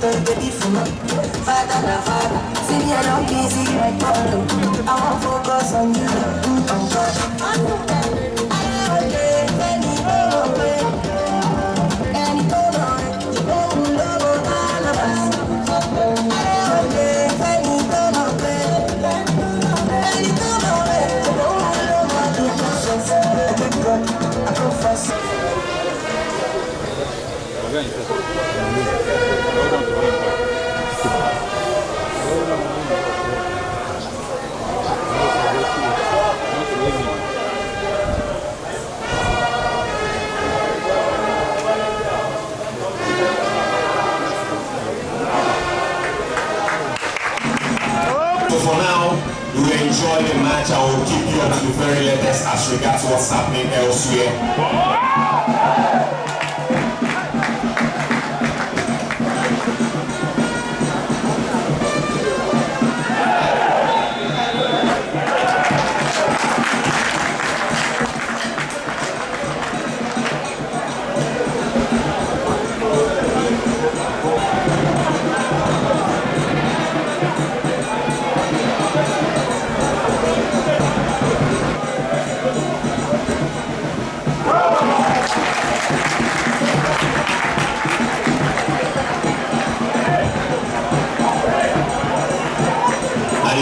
Don't baby for my Father, father, sing me a young music like So for now, you will enjoy the match. I will keep you up to the very latest as regards what's happening elsewhere.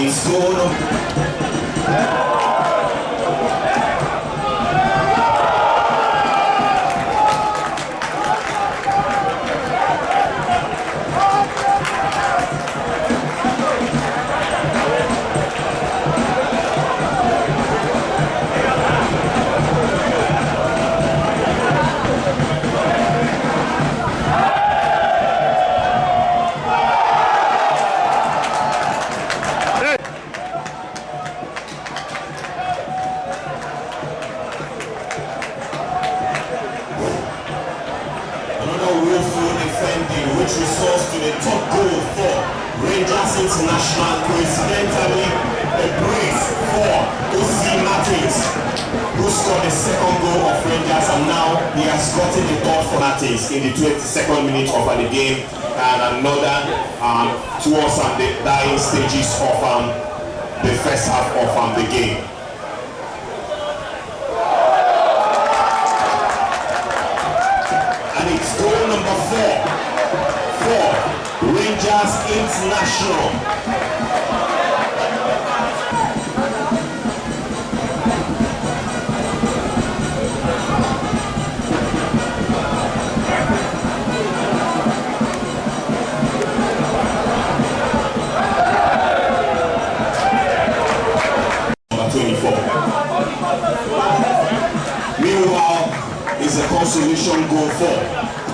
Berlusconi results to the top goal for Rangers International coincidentally a brace for Osi Martins who scored the second goal of Rangers and now he has gotten the third for Martins in the 22nd minute of the game and another um, towards um, the dying stages of um, the first half of um, the game. national. Meanwhile, is a consolation goal for